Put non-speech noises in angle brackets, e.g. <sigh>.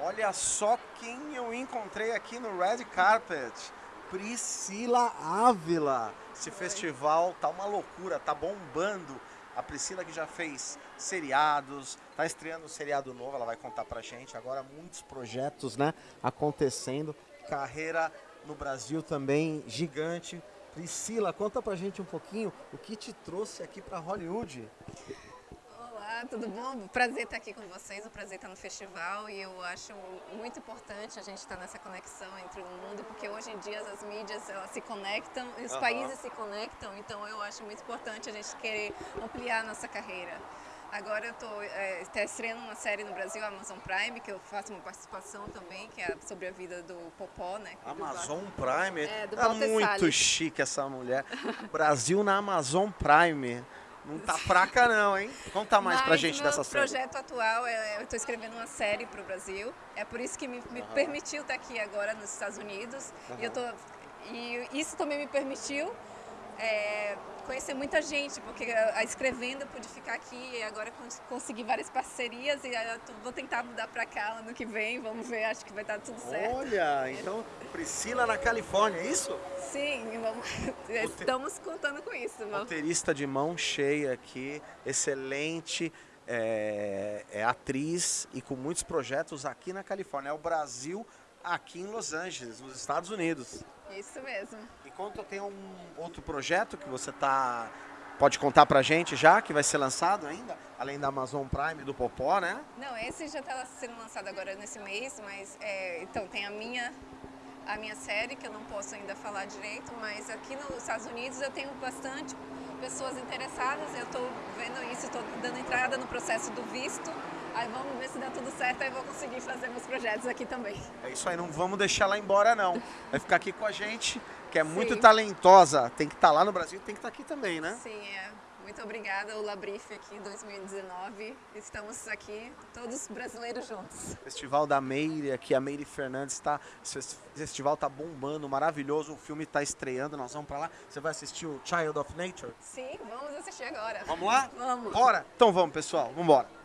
Olha só quem eu encontrei aqui no Red Carpet. Priscila Ávila. Esse Oi. festival tá uma loucura, tá bombando. A Priscila que já fez seriados, tá estreando um seriado novo, ela vai contar pra gente. Agora muitos projetos, né, acontecendo. Carreira no Brasil também gigante. Priscila, conta pra gente um pouquinho o que te trouxe aqui para Hollywood. Olá, tudo bom? Prazer estar aqui com vocês, o prazer estar no festival e eu acho muito importante a gente estar nessa conexão entre o mundo, porque hoje em dia as mídias elas se conectam e os uhum. países se conectam, então eu acho muito importante a gente querer ampliar a nossa carreira. Agora eu estou é, tá estreando uma série no Brasil, Amazon Prime, que eu faço uma participação também, que é sobre a vida do Popó, né? Amazon Prime? É, do é muito Salles. chique essa mulher. Brasil na Amazon Prime. Não tá fraca não, hein? Conta mais Mas pra gente dessa série. O projeto atual, é, eu estou escrevendo uma série para o Brasil. É por isso que me, me uhum. permitiu estar aqui agora nos Estados Unidos. Uhum. E, eu tô, e isso também me permitiu é, conhecer muita gente, porque a, a escrevendo eu pude ficar aqui e agora consegui várias parcerias e vou tentar mudar para cá ano que vem, vamos ver, acho que vai dar tudo certo. Olha, então Priscila na Califórnia, é isso? Sim, vamos, <laughs> estamos contando com isso. Vamos. Roteirista de mão cheia aqui, excelente, é, é atriz e com muitos projetos aqui na Califórnia. É o Brasil aqui em Los Angeles, nos Estados Unidos. Isso mesmo. E conta, tem um outro projeto que você tá pode contar pra gente já, que vai ser lançado ainda, além da Amazon Prime do Popó, né? Não, esse já está sendo lançado agora nesse mês, mas é, então tem a minha a minha série que eu não posso ainda falar direito, mas aqui nos Estados Unidos eu tenho bastante pessoas interessadas, eu estou vendo isso, estou dando entrada no processo do visto Aí vamos ver se dá tudo certo, aí vou conseguir fazer meus projetos aqui também. É isso aí, não vamos deixar ela embora não. Vai ficar aqui com a gente, que é Sim. muito talentosa. Tem que estar tá lá no Brasil, tem que estar tá aqui também, né? Sim, é. Muito obrigada, o Labrif aqui 2019. Estamos aqui, todos brasileiros juntos. Festival da Meire, aqui a Meire Fernandes está. Esse festival está bombando, maravilhoso. O filme está estreando, nós vamos para lá. Você vai assistir o Child of Nature? Sim, vamos assistir agora. Vamos lá? Vamos. Bora? Então vamos, pessoal, vamos embora.